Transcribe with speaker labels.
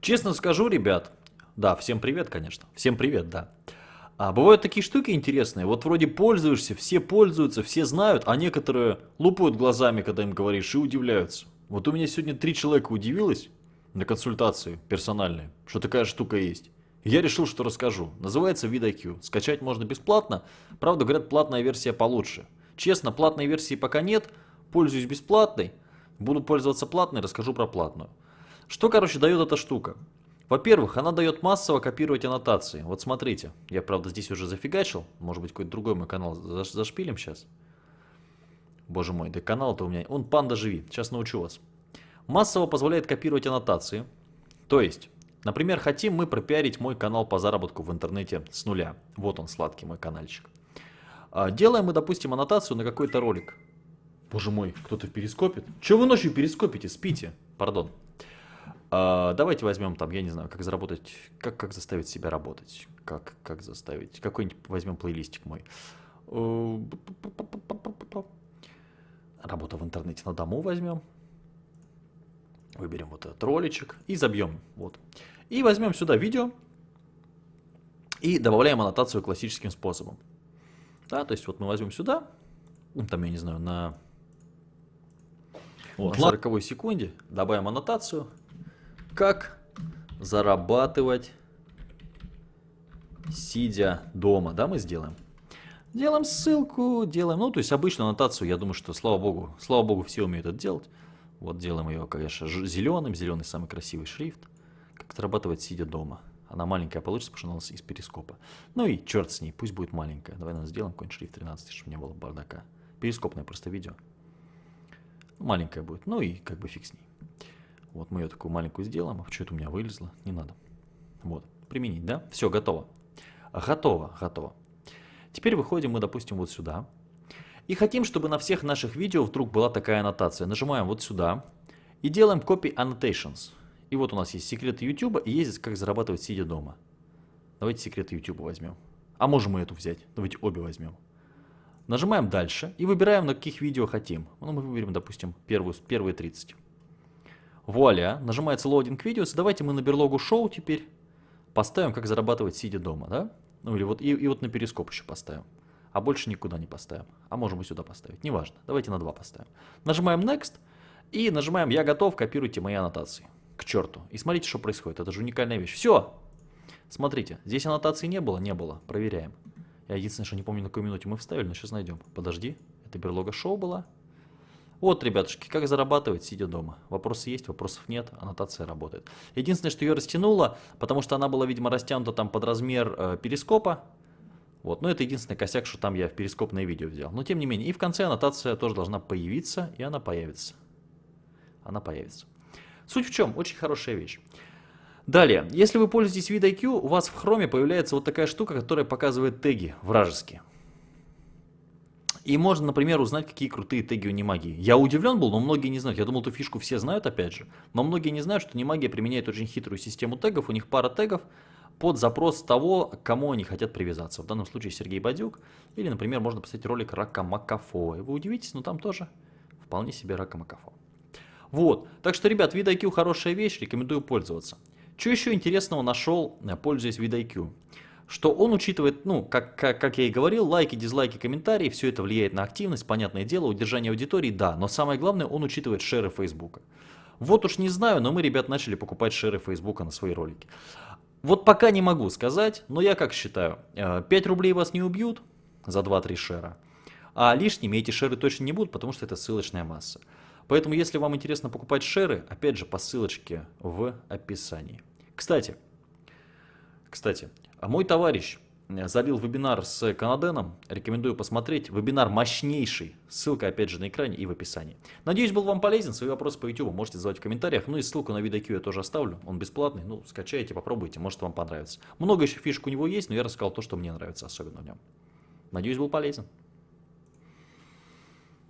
Speaker 1: Честно скажу, ребят, да, всем привет, конечно, всем привет, да. А бывают такие штуки интересные, вот вроде пользуешься, все пользуются, все знают, а некоторые лупают глазами, когда им говоришь, и удивляются. Вот у меня сегодня три человека удивилось на консультации персональной, что такая штука есть. Я решил, что расскажу. Называется VidIQ. Скачать можно бесплатно. Правда, говорят, платная версия получше. Честно, платной версии пока нет. Пользуюсь бесплатной. Буду пользоваться платной, расскажу про платную. Что, короче, дает эта штука? Во-первых, она дает массово копировать аннотации. Вот смотрите, я, правда, здесь уже зафигачил. Может быть, какой-то другой мой канал зашпилим сейчас. Боже мой, да канал-то у меня... Он панда живи, сейчас научу вас. Массово позволяет копировать аннотации. То есть, например, хотим мы пропиарить мой канал по заработку в интернете с нуля. Вот он, сладкий мой каналчик. А, делаем мы, допустим, аннотацию на какой-то ролик. Боже мой, кто-то перископит. Чего вы ночью перископите? Спите. Пардон. А, давайте возьмем там, я не знаю, как заработать, как, как заставить себя работать, как, как заставить, какой-нибудь возьмем плейлистик мой. Работа в интернете на дому возьмем. Выберем вот этот роличек и забьем. Вот. И возьмем сюда видео и добавляем аннотацию классическим способом. Да, то есть вот мы возьмем сюда, ну, там, я не знаю, на, вот, на 40 секунде добавим аннотацию, как зарабатывать, сидя дома, да, мы сделаем. Делаем ссылку, делаем, ну, то есть обычную аннотацию, я думаю, что, слава богу, слава богу, все умеют это делать. Вот делаем ее, конечно, зеленым, зеленый самый красивый шрифт. Как зарабатывать, сидя дома. Она маленькая получится, потому что она у нас из перископа. Ну и черт с ней, пусть будет маленькая. Давай нам сделаем какой-нибудь шрифт 13, чтобы не было бардака. Перископное просто видео. Маленькая будет, ну и как бы фиг с ней. Вот мы ее такую маленькую сделаем. А что это у меня вылезло? Не надо. Вот, применить, да? Все, готово. Готово, готово. Теперь выходим мы, допустим, вот сюда. И хотим, чтобы на всех наших видео вдруг была такая аннотация. Нажимаем вот сюда и делаем Copy Annotations. И вот у нас есть секреты YouTube и есть как зарабатывать сидя дома. Давайте секреты YouTube возьмем. А можем мы эту взять. Давайте обе возьмем. Нажимаем дальше и выбираем, на каких видео хотим. Ну, мы выберем, допустим, первую, первые 30. Вуаля, нажимается Loading Videos. Давайте мы на берлогу шоу теперь поставим, как зарабатывать сидя дома, да? Ну или вот и, и вот на перископ еще поставим. А больше никуда не поставим. А можем и сюда поставить, неважно. Давайте на 2 поставим. Нажимаем Next и нажимаем «Я готов, копируйте мои аннотации». К черту. И смотрите, что происходит. Это же уникальная вещь. Все! Смотрите, здесь аннотации не было? Не было. Проверяем. Я единственное, что не помню, на какой минуте мы вставили, но сейчас найдем. Подожди. Это берлога шоу была. Вот, ребятушки, как зарабатывать, сидя дома. Вопросы есть, вопросов нет, аннотация работает. Единственное, что ее растянуло, потому что она была, видимо, растянута там под размер э, перископа. Вот, но это единственный косяк, что там я в перископное видео взял. Но тем не менее, и в конце аннотация тоже должна появиться, и она появится. Она появится. Суть в чем? Очень хорошая вещь. Далее, если вы пользуетесь VidIQ, у вас в хроме появляется вот такая штука, которая показывает теги вражеские. И можно, например, узнать, какие крутые теги у немагии. Я удивлен был, но многие не знают. Я думал, эту фишку все знают, опять же. Но многие не знают, что немагия применяет очень хитрую систему тегов. У них пара тегов под запрос того, к кому они хотят привязаться. В данном случае Сергей Бадюк. Или, например, можно поставить ролик Рака Макафо. И вы удивитесь, но там тоже вполне себе Рака Макафо. Вот. Так что, ребят, VidIQ хорошая вещь, рекомендую пользоваться. Что еще интересного нашел, пользуясь VidIQ? Что он учитывает, ну, как, как, как я и говорил, лайки, дизлайки, комментарии, все это влияет на активность, понятное дело, удержание аудитории, да, но самое главное, он учитывает шеры Фейсбука. Вот уж не знаю, но мы, ребят, начали покупать шеры Фейсбука на свои ролики. Вот пока не могу сказать, но я как считаю, 5 э, рублей вас не убьют за 2-3 шера, а лишними эти шеры точно не будут, потому что это ссылочная масса. Поэтому, если вам интересно покупать шеры, опять же, по ссылочке в описании. Кстати, кстати, мой товарищ э, залил вебинар с Канаденом. Рекомендую посмотреть. Вебинар мощнейший. Ссылка опять же на экране и в описании. Надеюсь, был вам полезен. Свои вопросы по YouTube можете задавать в комментариях. Ну и ссылку на VidIQ я тоже оставлю. Он бесплатный. Ну, скачайте, попробуйте. Может вам понравится. Много еще фишек у него есть, но я рассказал то, что мне нравится особенно в нем. Надеюсь, был полезен.